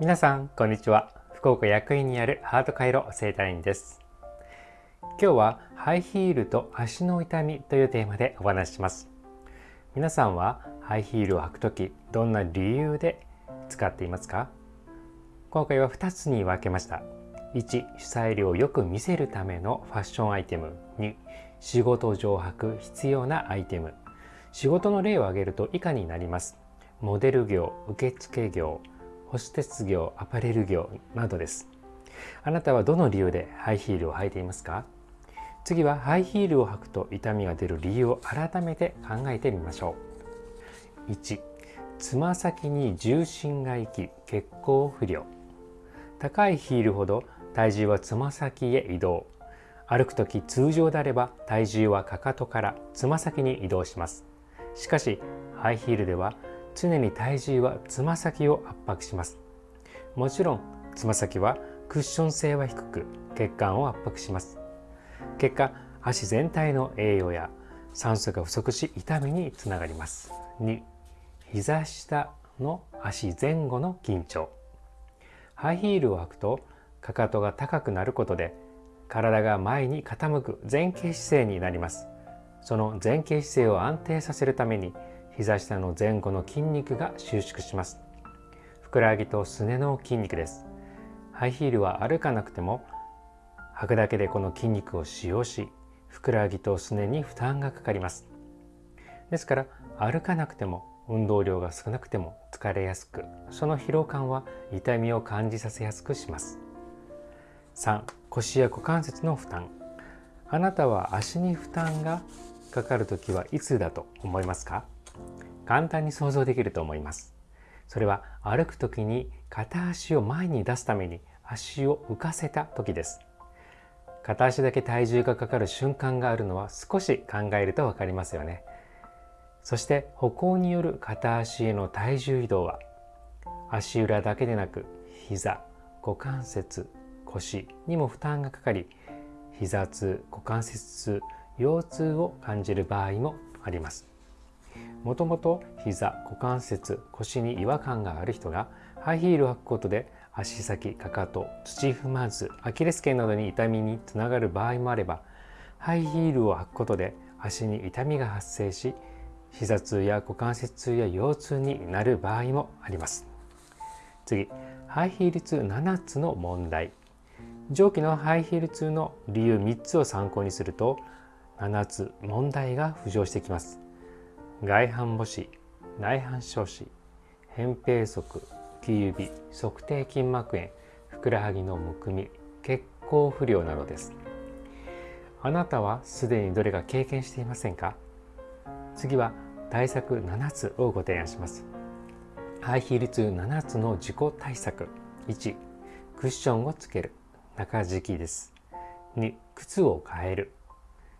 皆さんこんにちは。福岡役員にあるハート回路整体院です。今日はハイヒールと足の痛みというテーマでお話しします。皆さんはハイヒールを履くときどんな理由で使っていますか？今回は2つに分けました。1主催量をよく見せるためのファッションアイテム。2仕事上履く必要なアイテム。仕事の例を挙げると以下になります。モデル業受付業。ホステス業アパレル業などです。あなたはどの理由でハイヒールを履いていますか？次はハイヒールを履くと痛みが出る理由を改めて考えてみましょう。1つま先に重心が行き血行不良。高いヒールほど体重はつま先へ移動。歩く時通常であれば体重はかかとからつま先に移動します。しかしハイヒールでは常に体重はつま先を圧迫します。もちろんつま先はクッション性は低く血管を圧迫します。結果足全体の栄養や酸素が不足し痛みにつながります。2膝下の足前後の緊張。ハイヒールを履くとかかとが高くなることで体が前に傾く前傾姿勢になります。その前傾姿勢を安定させるために膝下の前後の筋肉が収縮します。ふくらはぎとすねの筋肉です。ハイヒールは歩かなくても履くだけでこの筋肉を使用しふくらはぎとすねに負担がかかります。ですから歩かなくても運動量が少なくても疲れやすくその疲労感は痛みを感じさせやすくします。3腰や股関節の負担。あなたは足に負担がかかるときはいつだと思いますか？簡単に想像できると思います。それは歩く時に片足を前に出すために足を浮かせた時です。片足だけ体重がかかる瞬間があるのは少し考えると分かりますよね。そして歩行による片足への体重移動は足裏だけでなく膝股関節腰にも負担がかかり膝痛股関節痛腰痛を感じる場合もあります。もともと膝股関節腰に違和感がある人がハイヒールを履くことで足先かかと土踏まずアキレス腱などに痛みにつながる場合もあればハイヒールを履くことで足に痛みが発生し膝痛や股関節痛や腰痛になる場合もあります。次ハイヒール痛7つの問題。上記のハイヒール痛の理由3つを参考にすると7つ問題が浮上してきます。外反母趾内反症子扁平足木指足底筋膜炎ふくらはぎのむくみ血行不良などです。あなたはすでにどれか経験していませんか？次は対策7つをご提案します。ハイヒール痛7つの自己対策。1クッションをつける。中敷きです。2靴を変える。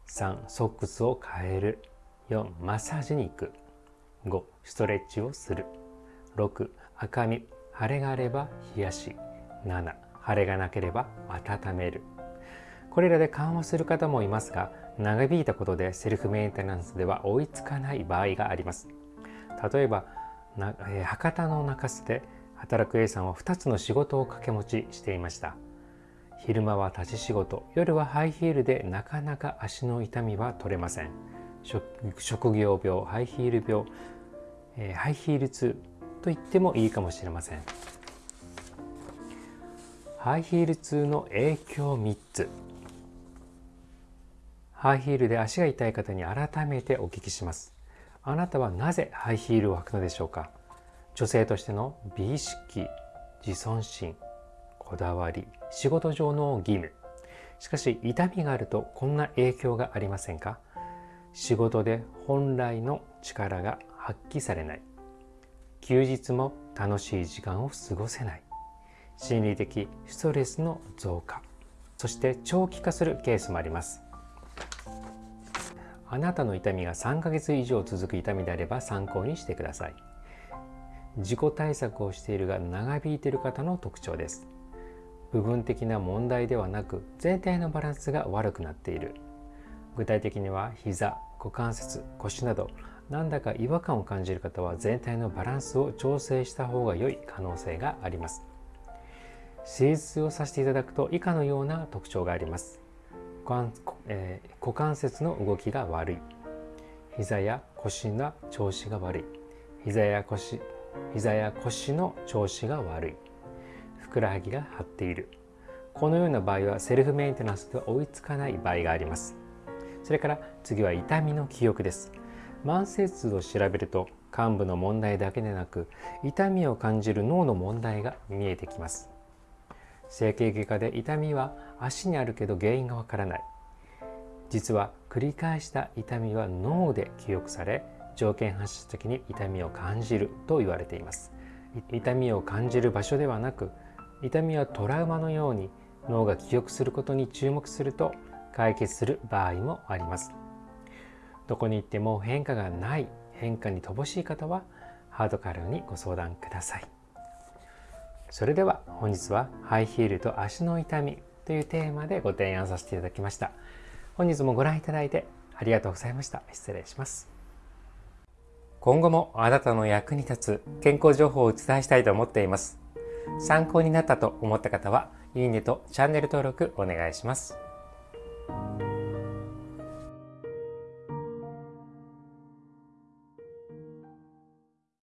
3ソックスを変える。4マッサージに行く。5ストレッチをする。6赤み腫れがあれば冷やし。7腫れがなければ温める。これらで緩和する方もいますが長引いたことでセルフメンテナンスでは追いつかない場合があります。例えばな、えー、博多の中洲で働く A さんは2つの仕事を掛け持ちしていました。昼間は立ち仕事。夜はハイヒールでなかなか足の痛みは取れません。職業病ハイヒール病、えー、ハイヒール痛と言ってもいいかもしれません。ハイヒール痛の影響3つ。ハイヒールで足が痛い方に改めてお聞きします。あなたはなぜハイヒールを履くのでしょうか？女性としての美意識自尊心こだわり仕事上の義務。しかし痛みがあるとこんな影響がありませんか？仕事で本来の力が発揮されない。休日も楽しい時間を過ごせない。心理的ストレスの増加。そして長期化するケースもあります。あなたの痛みが3ヶ月以上続く痛みであれば参考にしてください。自己対策をしているが長引いている方の特徴です。部分的な問題ではなく全体のバランスが悪くなっている。具体的には膝股関節腰などなんだか違和感を感じる方は全体のバランスを調整した方が良い可能性があります。手術をさせていただくと以下のような特徴があります。股,、えー、股関節の動きが悪い。膝や腰の調子が悪い。膝や腰膝や腰の調子が悪い。ふくらはぎが張っている。このような場合はセルフメンテナンスでは追いつかない場合があります。それから次は痛みの記憶です。慢性痛を調べると患部の問題だけでなく痛みを感じる脳の問題が見えてきます。整形外科で痛みは足にあるけど原因がわからない。実は繰り返した痛みは脳で記憶され条件反射的に痛みを感じると言われています。痛みを感じる場所ではなく痛みはトラウマのように脳が記憶することに注目すると解決する場合もあります。どこに行っても変化がない変化に乏しい方はハードカルにご相談ください。それでは本日はハイヒールと足の痛みというテーマでご提案させていただきました。本日もご覧いただいてありがとうございました。失礼します。今後もあなたの役に立つ健康情報をお伝えしたいと思っています。参考になったと思った方はいいねとチャンネル登録お願いします。Thank you.